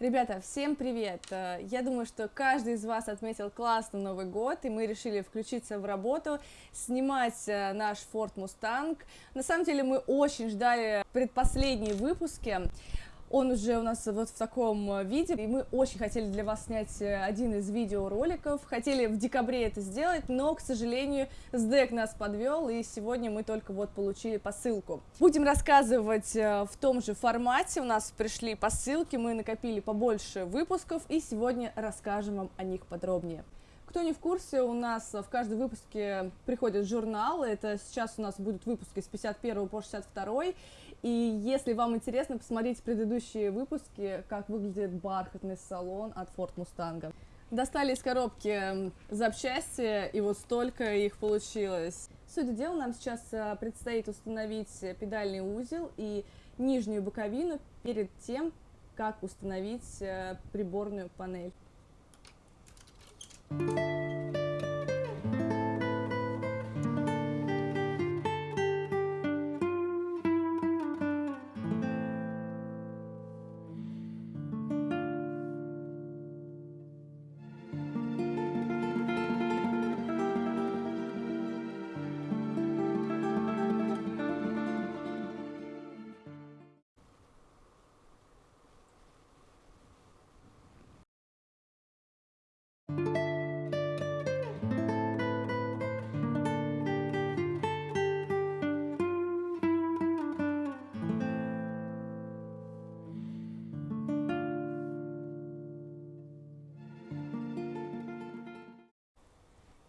Ребята, всем привет! Э, я думаю, что каждый из вас отметил классный Новый год, и мы решили включиться в работу, снимать э, наш Ford Mustang. На самом деле мы очень ждали предпоследние выпуски, он уже у нас вот в таком э, виде, и мы очень хотели для вас снять э, один из видеороликов, хотели в декабре это сделать, но, к сожалению, СДЭК нас подвел, и сегодня мы только вот получили посылку. Будем рассказывать э, в том же формате, у нас пришли посылки, мы накопили побольше выпусков, и сегодня расскажем вам о них подробнее. Кто не в курсе, у нас в каждом выпуске приходит журнал, это сейчас у нас будут выпуски с 51 по 62, и если вам интересно, посмотрите предыдущие выпуски, как выглядит бархатный салон от Ford Mustang. Достали из коробки запчасти, и вот столько их получилось. Суть дела, нам сейчас э, предстоит установить педальный узел и нижнюю боковину перед тем, как установить э, приборную панель.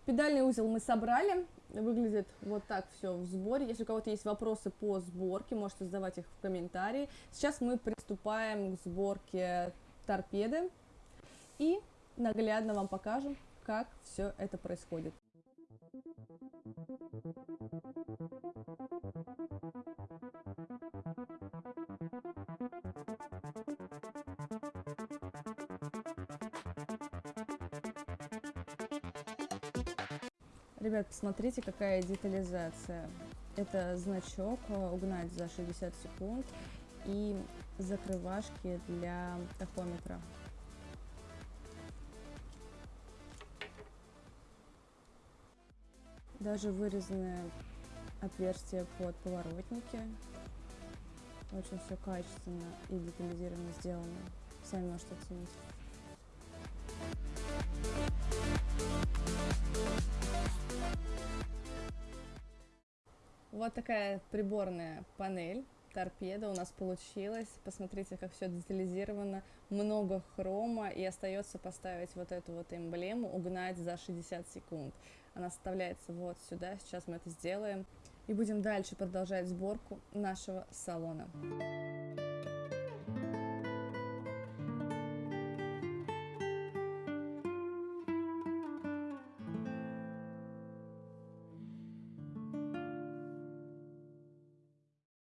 Педальный узел мы собрали, выглядит вот так все в сборе. Если у кого-то есть вопросы по сборке, можете задавать их в комментарии. Сейчас мы приступаем к сборке торпеды и наглядно вам покажем, как все это происходит. Ребят, посмотрите, какая детализация. Это значок э, угнать за 60 секунд и закрывашки для тахометра. Даже вырезанное отверстие под поворотники. Очень все качественно и детализированно сделано. Сами можете оценить. Вот такая приборная панель, торпеда у нас получилась. Посмотрите, как все детализировано, много хрома, и остается поставить вот эту вот эмблему, угнать за 60 секунд. Она вставляется вот сюда, сейчас мы это сделаем. И будем дальше продолжать сборку нашего салона.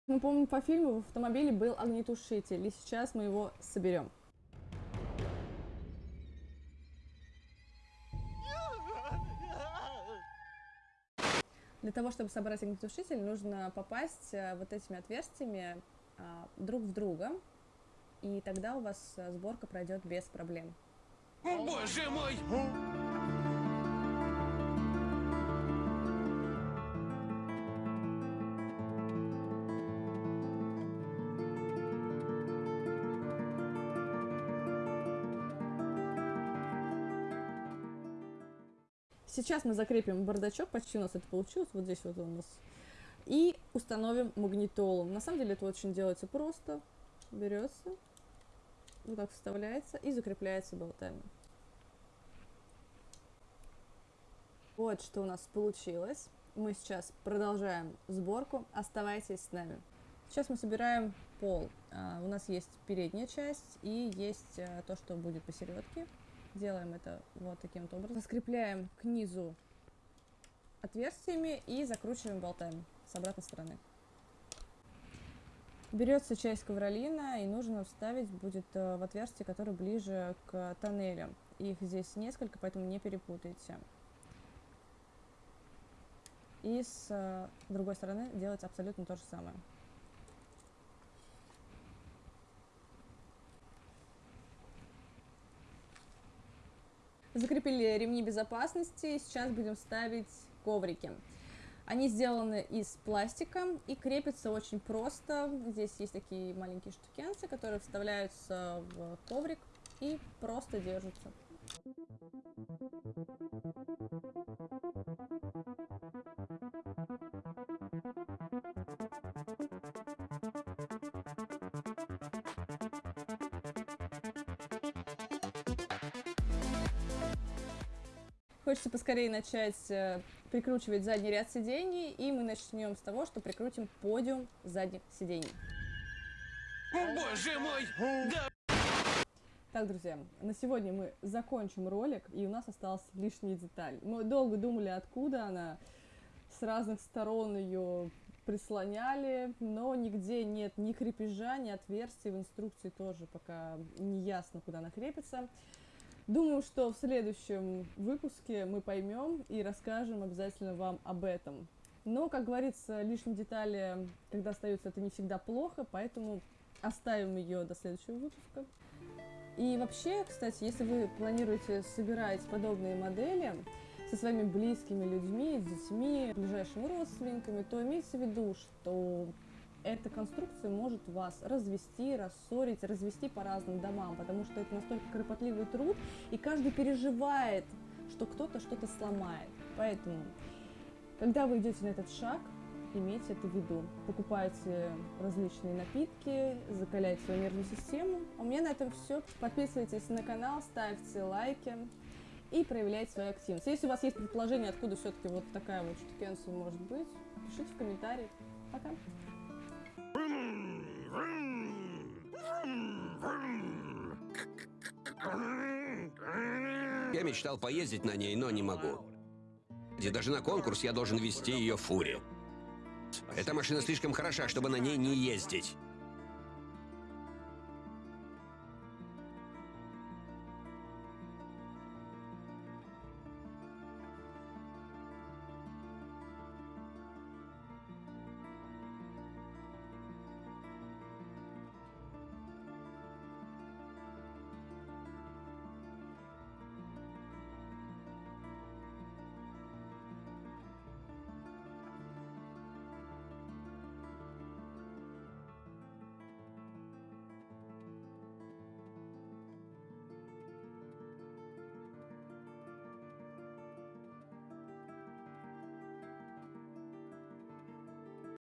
Мы помним по фильму, в автомобиле был огнетушитель, и сейчас мы его соберем. Для того, чтобы собрать огнетушитель, нужно попасть э, вот этими отверстиями а, друг в друга, и тогда у вас э, сборка пройдет без проблем. О, боже мой! Сейчас мы закрепим бардачок, почти у нас это получилось, вот здесь вот у нас. И установим магнитолу. На самом деле это очень делается просто. Берется, вот так вставляется и закрепляется болтами. Вот что у нас получилось. Мы сейчас продолжаем сборку. Оставайтесь с нами. Сейчас мы собираем пол. А, у нас есть передняя часть и есть а, то, что будет посередке. Делаем это вот таким вот образом. Скрепляем к низу отверстиями и закручиваем болтами с обратной стороны. Берется часть ковролина и нужно вставить будет э, в отверстие, которое ближе к тоннелю. Их здесь несколько, поэтому не перепутайте. И с э, другой стороны делать абсолютно то же самое. Закрепили ремни безопасности, сейчас будем ставить коврики. Они сделаны из пластика и крепятся очень просто. Здесь есть такие маленькие штукенцы, которые вставляются в коврик и просто держатся. Хочется поскорее начать э, прикручивать задний ряд сидений, и мы начнем с того, что прикрутим подиум задних сидений. Боже мой! Да! Так, друзья, на сегодня мы закончим ролик, и у нас осталась лишняя деталь. Мы долго думали, откуда она, с разных сторон ее прислоняли, но нигде нет ни крепежа, ни отверстий, в инструкции тоже пока не ясно, куда она крепится. Думаю, что в следующем выпуске мы поймем и расскажем обязательно вам об этом. Но, как говорится, лишние детали, когда остаются, это не всегда плохо, поэтому оставим ее до следующего выпуска. И вообще, кстати, если вы планируете собирать подобные модели со своими близкими людьми, детьми, ближайшими родственниками, то имейте в виду, что эта конструкция может вас развести, рассорить, развести по разным домам, потому что это настолько кропотливый труд, и каждый переживает, что кто-то что-то сломает. Поэтому, когда вы идете на этот шаг, имейте это в виду. Покупайте различные напитки, закаляйте свою нервную систему. У меня на этом все. Подписывайтесь на канал, ставьте лайки и проявляйте свою активность. Если у вас есть предположение, откуда все-таки вот такая вот штукенция может быть, пишите в комментариях. Пока! Я мечтал поездить на ней, но не могу. И даже на конкурс я должен вести ее в фуре. Эта машина слишком хороша, чтобы на ней не ездить.